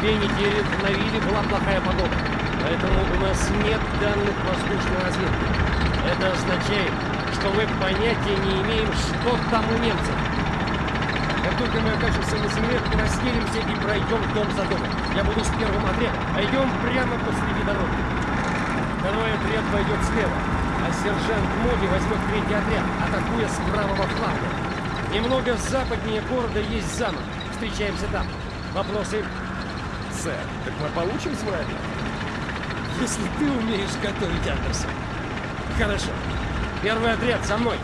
две недели в Навиле была плохая погода, поэтому у нас нет данных воздушной разведки. Это означает, что мы понятия не имеем, что там у немцев. Как только мы окажемся на земле, расселимся и пройдем дом за домом. Я буду с первым отрядом, а идем прямо посреди дороги. Второй отряд пойдет слева, а сержант Моди возьмет третий отряд, атакуя с правого фланга. Немного западнее города есть замок. Встречаемся там. Вопросы? Сэр, так мы получим свой отряд? Если ты умеешь готовить, Андерсон. Хорошо. Первый отряд за мной.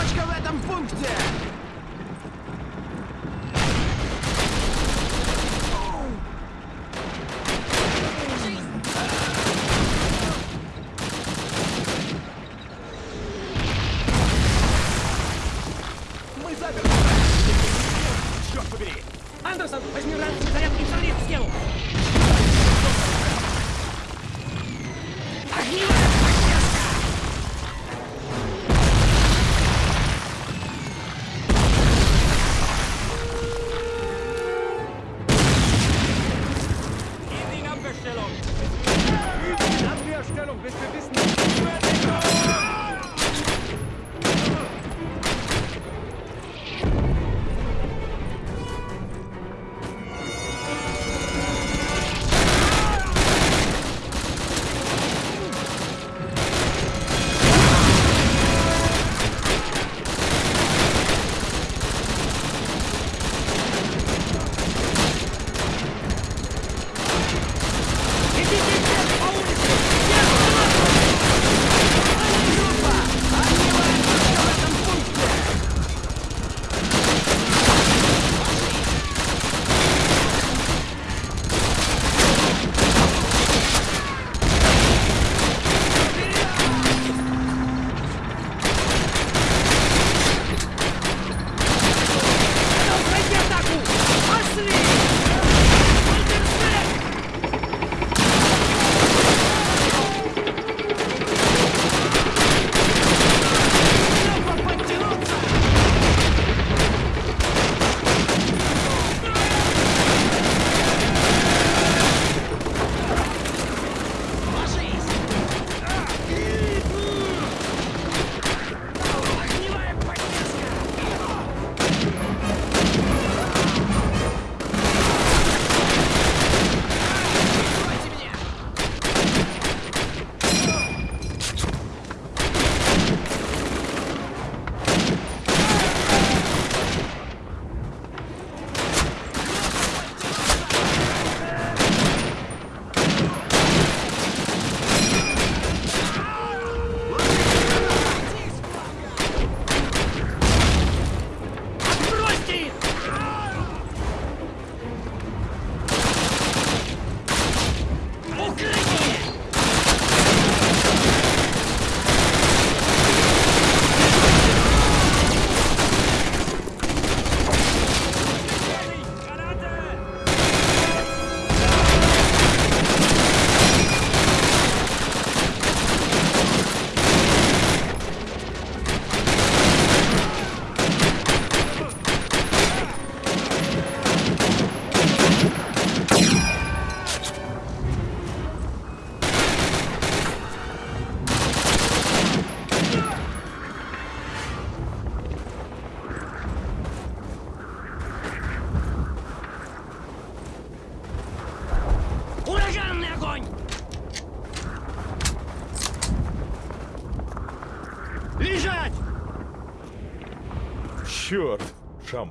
Точка в этом пункте!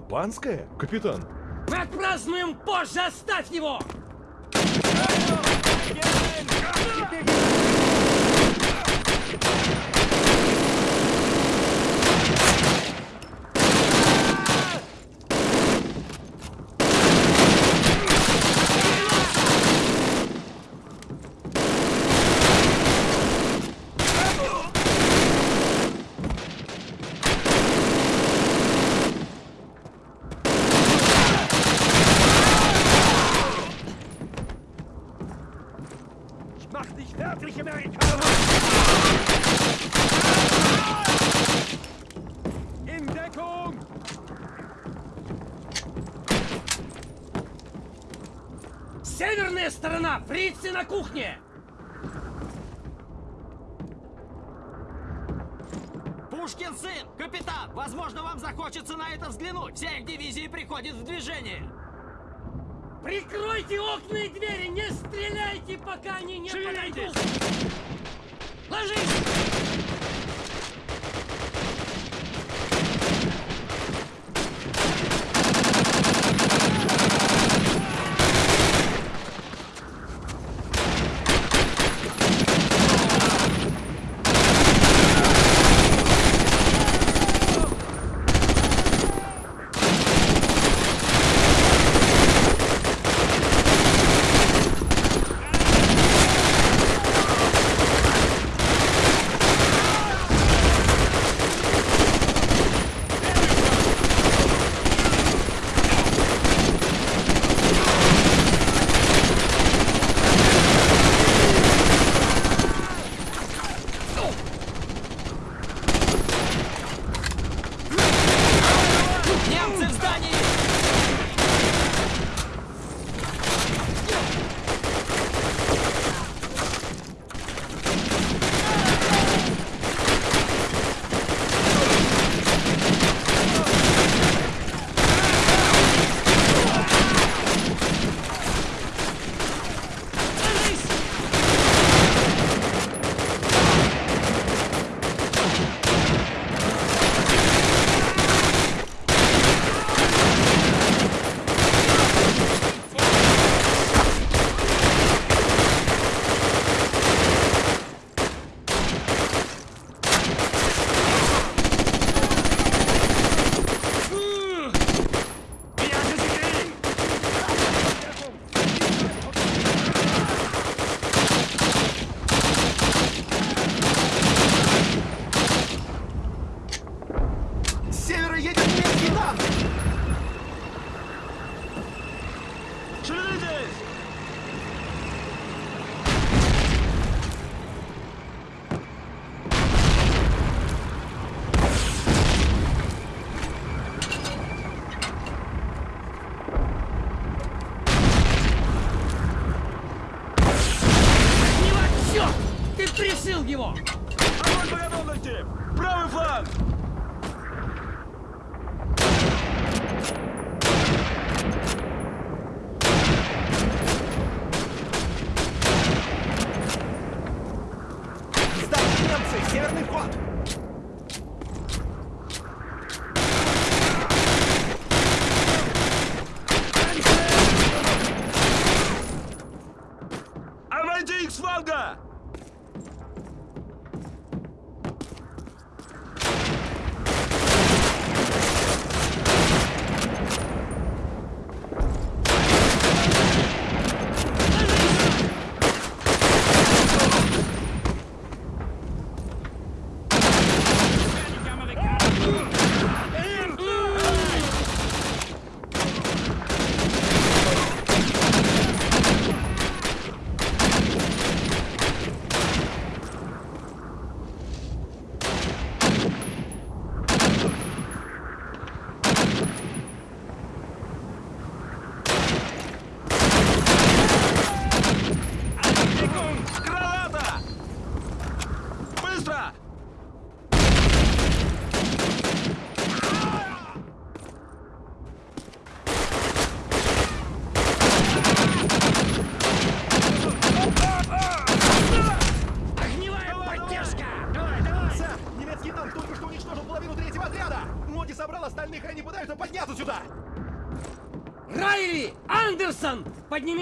Шампанское, капитан? Отпразднуем позже, оставь его! Фрицы на кухне! Пушкин сын! Капитан! Возможно, вам захочется на это взглянуть. Вся их дивизия приходит в движение. Прикройте окна и двери! Не стреляйте, пока они не подойдут! Ложись!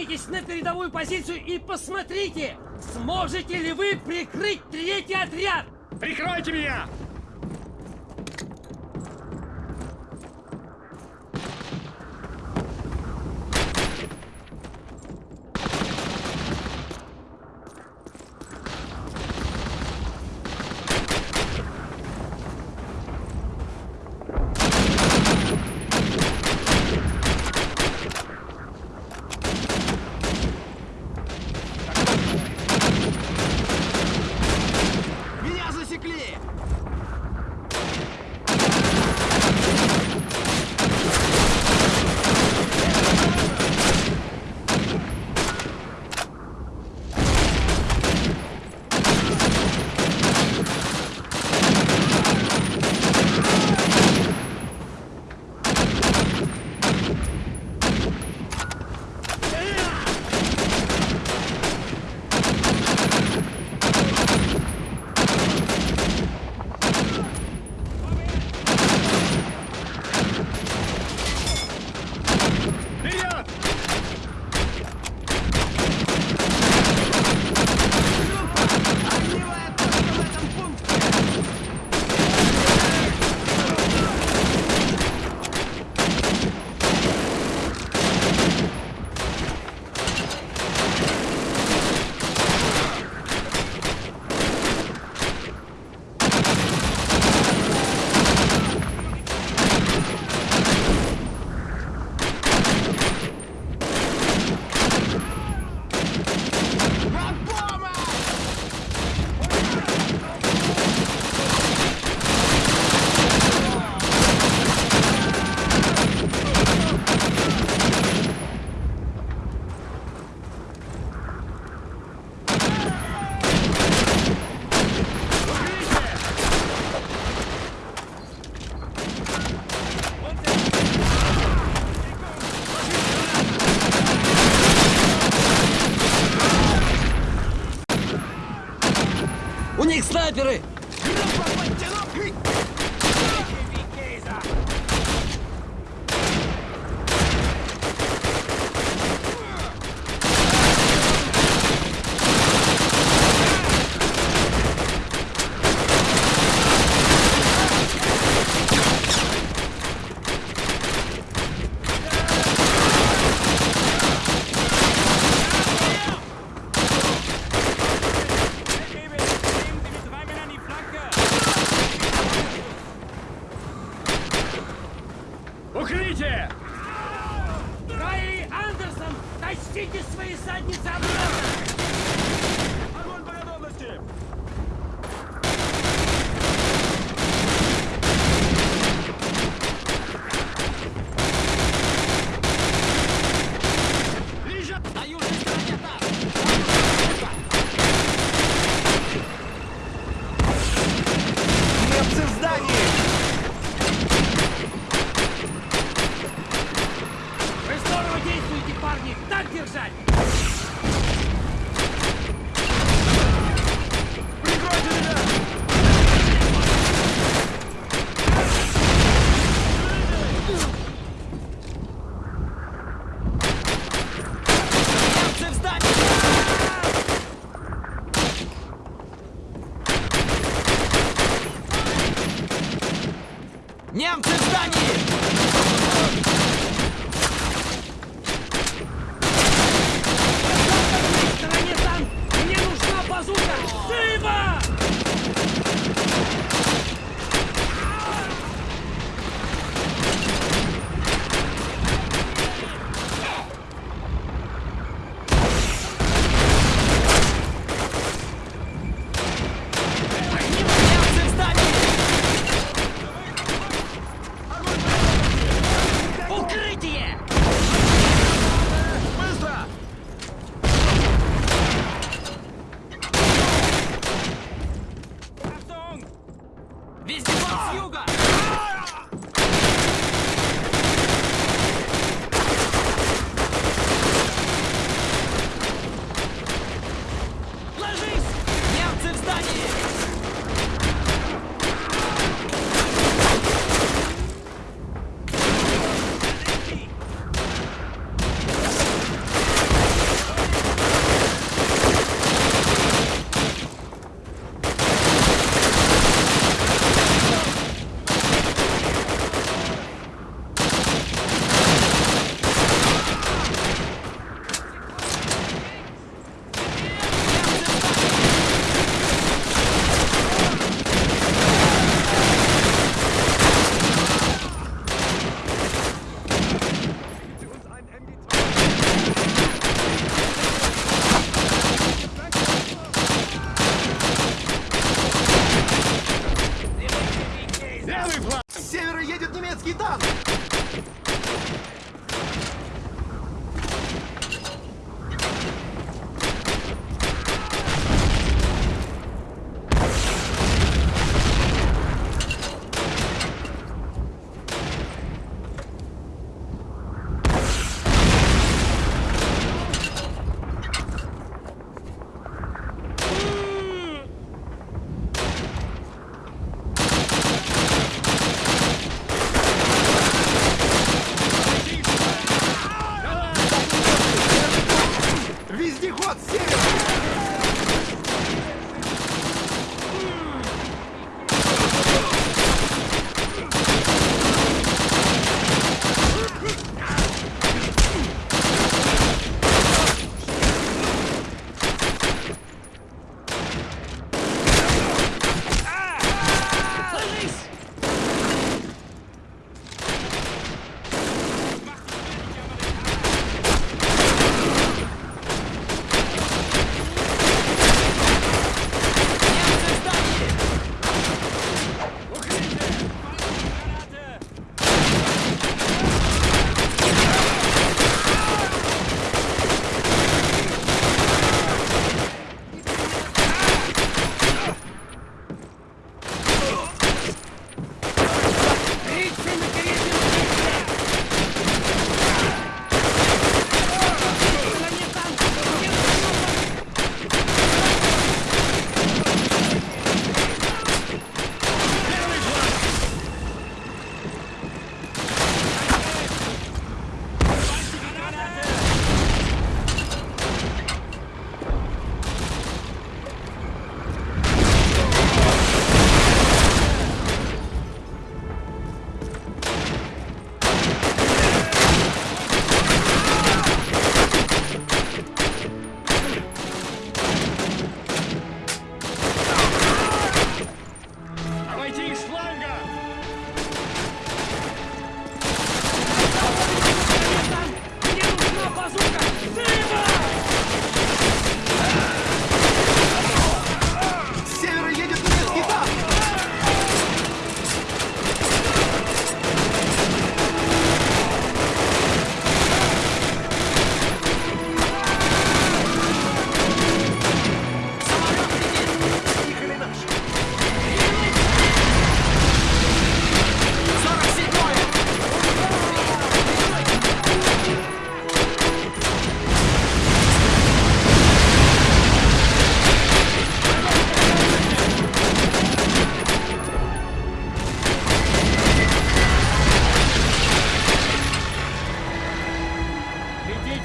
Отправитесь на передовую позицию и посмотрите, сможете ли вы прикрыть третий отряд! Прикройте меня! них! Так держать!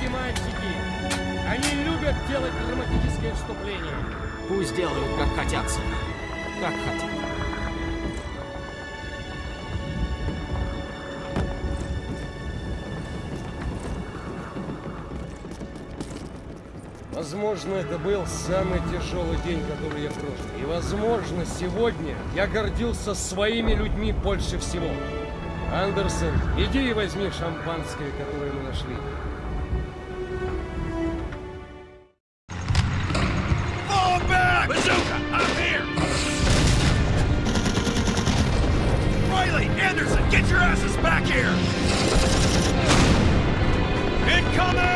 Летите, мальчики! Они любят делать драматические вступления. Пусть делают, как хотят, сэр. Как хотят. Возможно, это был самый тяжелый день, который я прожил. И, возможно, сегодня я гордился своими людьми больше всего. Андерсон, иди и возьми шампанское, которое мы нашли. coming!